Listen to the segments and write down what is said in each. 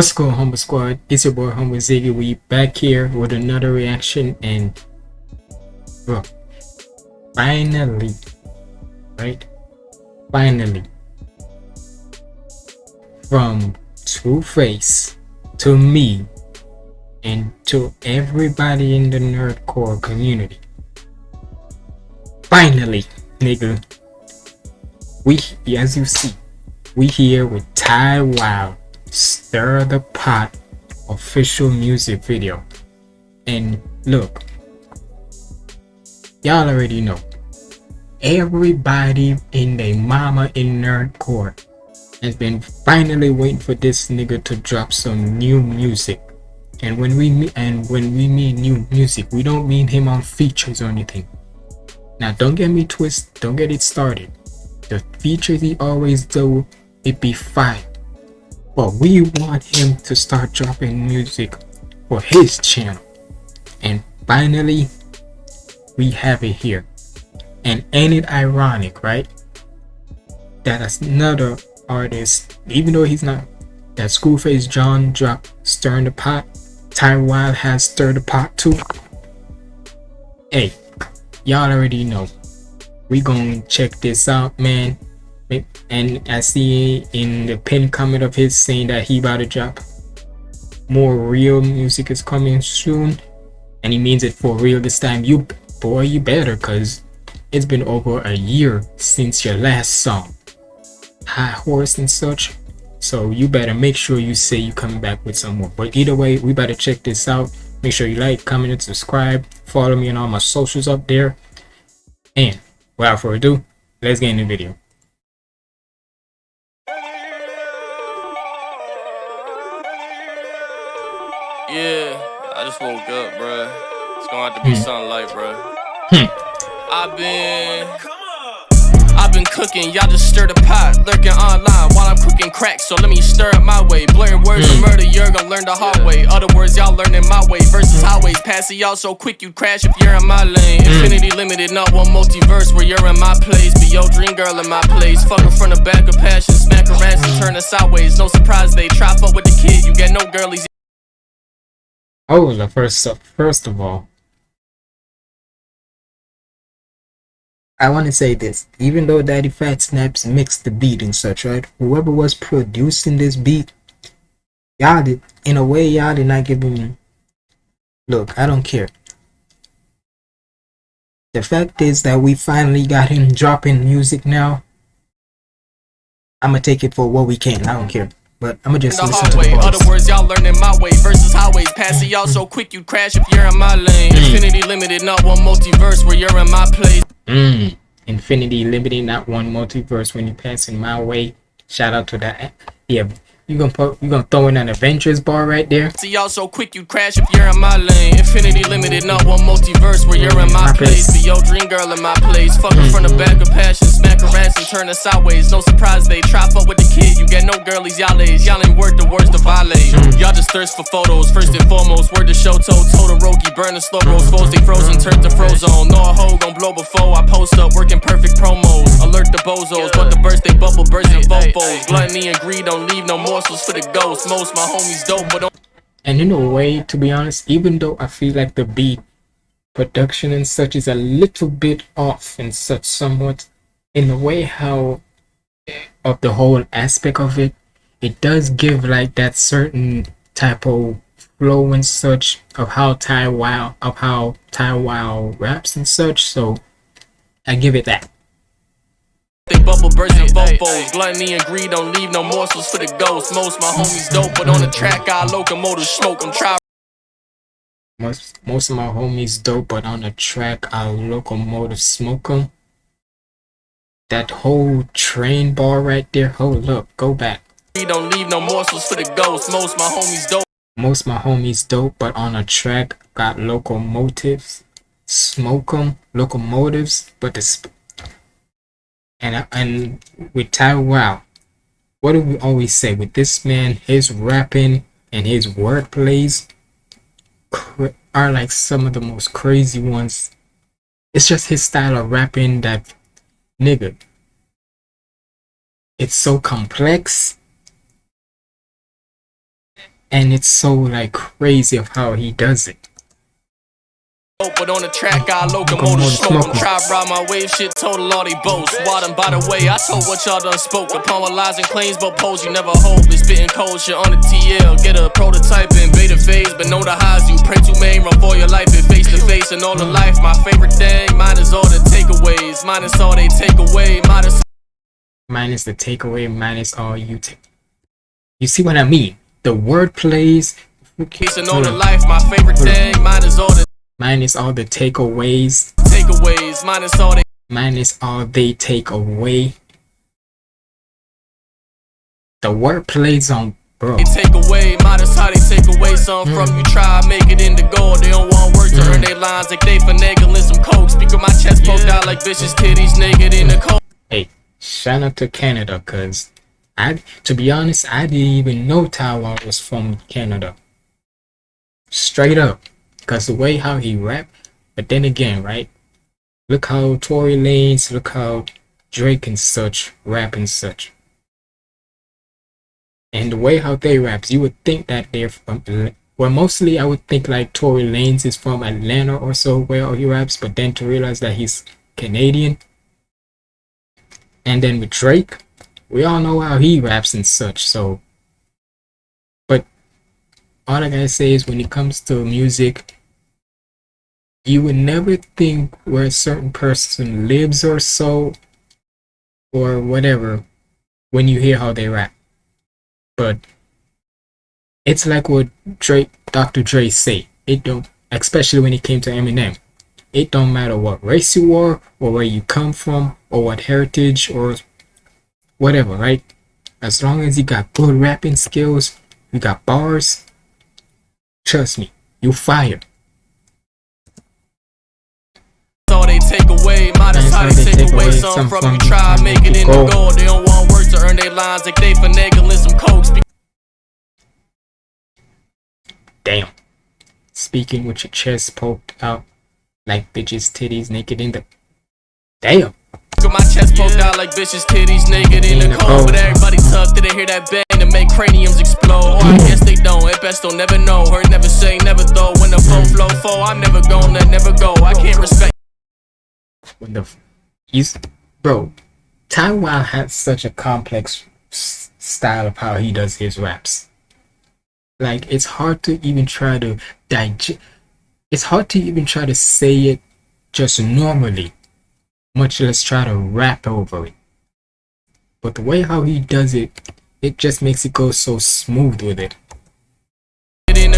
What's going on, Humble Squad? It's your boy Humble Ziggy. We back here with another reaction, and bro, finally, right? Finally, from Two Face to me and to everybody in the nerdcore community. Finally, nigga, we as you see, we here with Ty Wild Stir the Pot official music video. And look, y'all already know. Everybody in the mama in nerdcore has been finally waiting for this nigga to drop some new music. And when we mean and when we mean new music, we don't mean him on features or anything. Now don't get me twisted, don't get it started. The features he always do, it be fine but we want him to start dropping music for his channel. And finally we have it here. And ain't it ironic right? That another artist even though he's not that Schoolface John dropped stirring the pot Ty Wild has stirred the pot too. Hey y'all already know. We gonna check this out man and I see in the pin comment of his saying that he about to drop more real music is coming soon. And he means it for real this time. You boy you better because it's been over a year since your last song. High horse and such. So you better make sure you say you coming back with some more. But either way we better check this out. Make sure you like comment and subscribe. Follow me on all my socials up there. And without further ado let's get in the video Yeah, I just woke up, bruh. It's gonna have to be hmm. sunlight, bruh. Hmm. I've been. I've been cooking, y'all just stir the pot, lurking online while I'm cooking crack. So let me stir up my way. Blurring words of hmm. murder, you're gonna learn the hard way. Other words, y'all learning my way versus highways. Passing y'all so quick you crash if you're in my lane. Infinity limited, not one multiverse where you're in my place. Be your dream girl in my place. Fuck her from the back of passion, smack her ass and turn her sideways. No surprise they try fuck with the kid, you get no girlies. Oh, the first first of all, I want to say this. Even though Daddy Fat Snaps mixed the beat and such, right? Whoever was producing this beat, y'all did, in a way, y'all did not give him. Look, I don't care. The fact is that we finally got him dropping music now. I'm gonna take it for what we can. I don't care. But I'ma just the listen hallway. to the Other words, y'all learning my way versus highways. Passing y'all so quick you crash if you're in my lane. Mm. Infinity limited, not one multiverse where you're in my place. Mm. Infinity limited, not one multiverse when you pass in my way. Shout out to that. Yeah, you gonna put you gonna throw in an Avengers bar right there? See y'all so quick you crash if you're in my lane. Infinity limited, not one multiverse where you're in my, my place. place. Be your dream girl in my place. Fuck her from the mm-hmm. back of passion, smack her ass and turn her sideways. No surprise they try fuck with the kid. You get no girlies, y'all is. Y'all ain't worth the words to violate. Mm. Y'all just thirst for photos. First and foremost, word to show told Todoroki. Burn the slow rolls, foes they frozen, turn to frozen. No a hoe gon' blow before I post up, working perfect promos. Alert the bozos, but the burst they bubble burst in fofos. Gluttony and greed don't leave no more morsels for the ghost. Most my homies dope, but and in a way, to be honest, even though I feel like the beat production and such is a little bit off and such somewhat, in a way how eh, of the whole aspect of it, it does give like that certain type of flow and such of how Ty Wild of how Ty Wild raps and such. So I give it that. They bubble bursting fofos. Gluttony and greed don't leave no morsels for the ghosts. Most my homies dope, but on the track, our locomotive smoke them. Try. Most, most of my homies dope, but on the track, I locomotive smoke them. That whole train bar right there, hold up, go back. We don't leave no morsels for the ghosts. Most my homies dope. Most my homies dope, but on a track, got locomotives. Smoke them, locomotives, but the and and with Ty Wow, what do we always say with this man? His rapping and his word plays are like some of the most crazy ones. It's just his style of rapping that nigga. It's so complex. and it's so like crazy of how he does it. But on the track, I locomotive smoke. Try ride my wave, shit total all they boast. Water, by the way, I told what y'all done spoke. Upon my lies and claims, but pose you never hold. Been spitting cold shit on the TL. Get a prototype in beta phase, but know the highs you pray to main. Run for your life and face to face. And all the life, my favorite thing. Mine is all the takeaways. Mine is all they take away. Mine is. The takeaway. Mine is all you take. You see what I mean? The word plays. And all the hmm. life, my favorite hmm. thing. Mine is all the. Minus all the takeaways. Takeaways. Minus all they. Minus all they take away. The word plays on bro. They take away, minus how they take away some mm. from you. Try make it into gold. They don't want work to mm. earn their lines like they finagling some coke. Speak of my chest poked yeah. out like vicious titties naked in the cold. Hey, shout out to Canada, cause I, to be honest, I didn't even know Ty Wild was from Canada. Straight up because the way how he rap but then again right? Look how Tory Lanez look how Drake and such rap and such. And the way how they raps you would think that they're from well mostly I would think like Tory Lanez is from Atlanta or so where he raps but then to realize that he's Canadian. And then with Drake we all know how he raps and such so all I gotta say is when it comes to music you would never think where a certain person lives or so or whatever when you hear how they rap but it's like what Drake Dr. Dre say it don't especially when it came to Eminem it don't matter what race you are or where you come from or what heritage or whatever right as long as you got good rapping skills you got bars trust me you fire take away. Modest how they take away some from you. Try make it in the gold. They don't want work to earn their lines like they finagling some coke. Damn. Speaking with your chest poked out like bitches' titties naked in the. Damn. Got my chest poked out like bitches' titties naked in the cold. But everybody they hear that bang to make craniums explode? I guess don't. Best, they'll never know. Heard never say, never though. When the flow flow flow, I'm never gonna never go. I can't respect when the he's bro Wild has such a complex style of how he does his raps like it's hard to even try to digest it's hard to even try to say it just normally much less try to rap over it but the way how he does it it just makes it go so smooth with it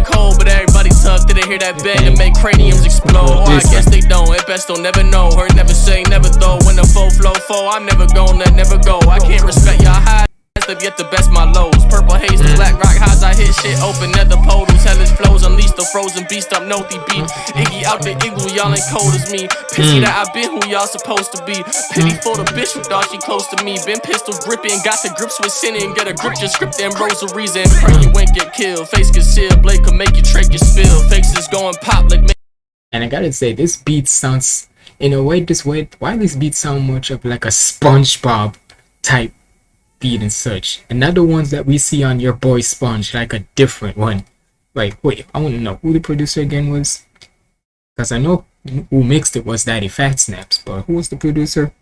in cold, but everybody tough. Did they hear that bang and make craniums explode? Or oh, I guess they don't. At best, don't never know. Heard never say, never though. When the foe flow, foe, I'm never gonna never go. I can't respect y'all high have yet to best my lows. Purple haze, the black rock highs, I hit shit open at the portals. Hellish flows, unleash the frozen beast, I'm no beat. Iggy out the igloo, y'all ain't cold as me. Pissy mm. that I been who y'all supposed to be. Pity mm. for the bitch who thought she close to me. Been pistol gripping, got the grips with sin and get a grip, just script and rosaries and pray you ain't get killed. Face concealed, blade could make you trick your spill. Faces going pop like. And I gotta say, this beat sounds in a way. This way, why this beat sound much of like a SpongeBob type beat and such, and not the ones that we see on your boy Sponge, like a different one. Like, wait, I want to know who the producer again was, because I know who mixed it was Daddy Fat Snaps, but who was the producer?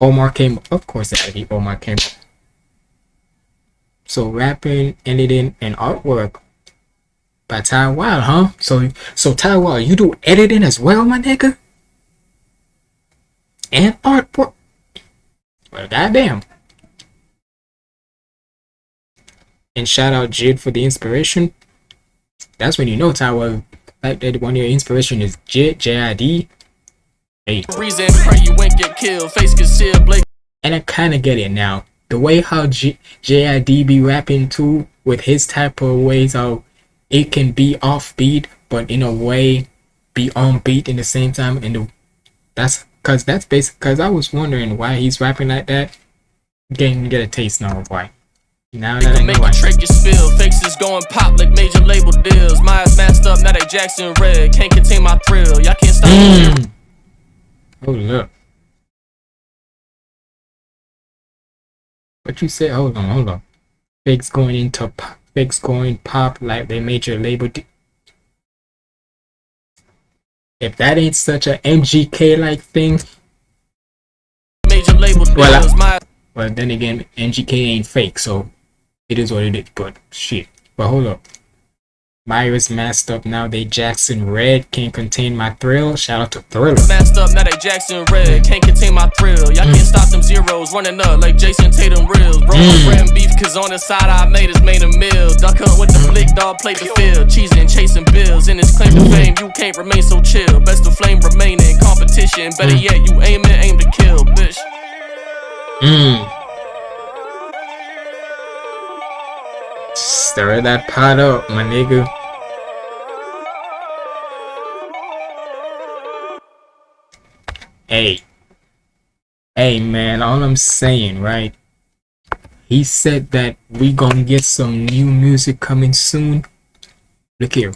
Omar came, of course, Daddy Omar came. So rapping, editing, and artwork by Ty Wild, huh? So, so Ty Wild, you do editing as well, my nigga, and artwork. Well, goddamn. And shout out JID for the inspiration. That's when you know Tyler like that one of your inspiration is JID J-I-D. Hey. Reason pray you won't get killed, face concealed, Blake. And I kinda get it now. The way how J J-I-D be rapping too, with his type of ways how it can be offbeat, but in a way be on beat in the same time and the that's cause that's basic cause I was wondering why he's rapping like that. Getting get a taste now of why. Now that I make you trick your spill. Faces going pop like major label deals. My eyes masked up, now they Jackson red. Can't contain my thrill. Y'all can't stop mm. me. Oh look. What you say? Hold on, hold on. Fakes going into effects going pop like they major label. if that ain't such a MGK like thing, Major label Well, deals, my well then again, MGK ain't fake, so it is what it is. But shit. But hold up. Myra's masked up now. They Jackson Red can't contain my thrill. Shout out to Thriller. Masked up, now they Jackson Red. Can't contain my thrill. Y'all can't mm. stop them zeros. Running up like Jayson Tatum reels. Bro, Mm. beef, cause on the side I made is made a meal. Duck hunt with the mm. flick, dog played the field. Cheesing, chasing bills. In his claim to mm. fame, you can't remain so chill. Best of flame remaining. Competition, better yet, you aim and aim to kill, bitch. Mmm. Stir that pot up, my nigga. Hey. Hey, man, all I'm saying, right? He said that we gonna get some new music coming soon. Look here.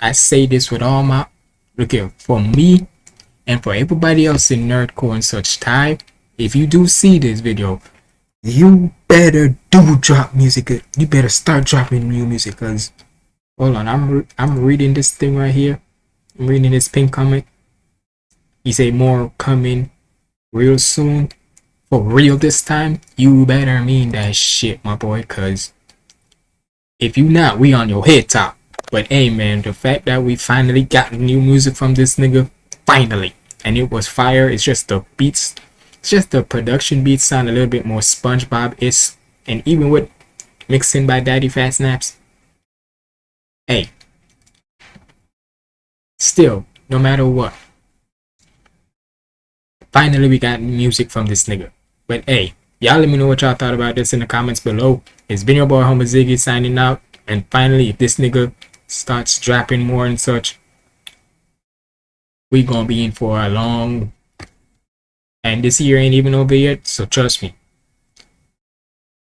I say this with all my... Look here. For me, and for everybody else in Nerdcore and such type, if you do see this video, you better do drop music. You better start dropping new music. Cause hold on, I'm re- I'm reading this thing right here. I'm reading this pink comic. He say more coming real soon. For real this time. You better mean that shit, my boy. Cause if you not, we on your head top. But hey, man, the fact that we finally got new music from this nigga, finally, and it was fire. It's just the beats it's just the production beats sound a little bit more SpongeBob is, and even with mixing by Daddy Fat Snaps. Hey, still, no matter what, finally we got music from this nigga. But hey, y'all let me know what y'all thought about this in the comments below. It's been your boy Humble Ziggy signing out, and finally, if this nigga starts dropping more and such, we gonna be in for a long and this year ain't even over yet so trust me.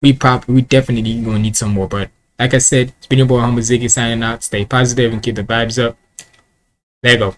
We probably we definitely gonna need some more but like i said it's been your boy Humble Ziggy signing out. Stay positive and keep the vibes up. There go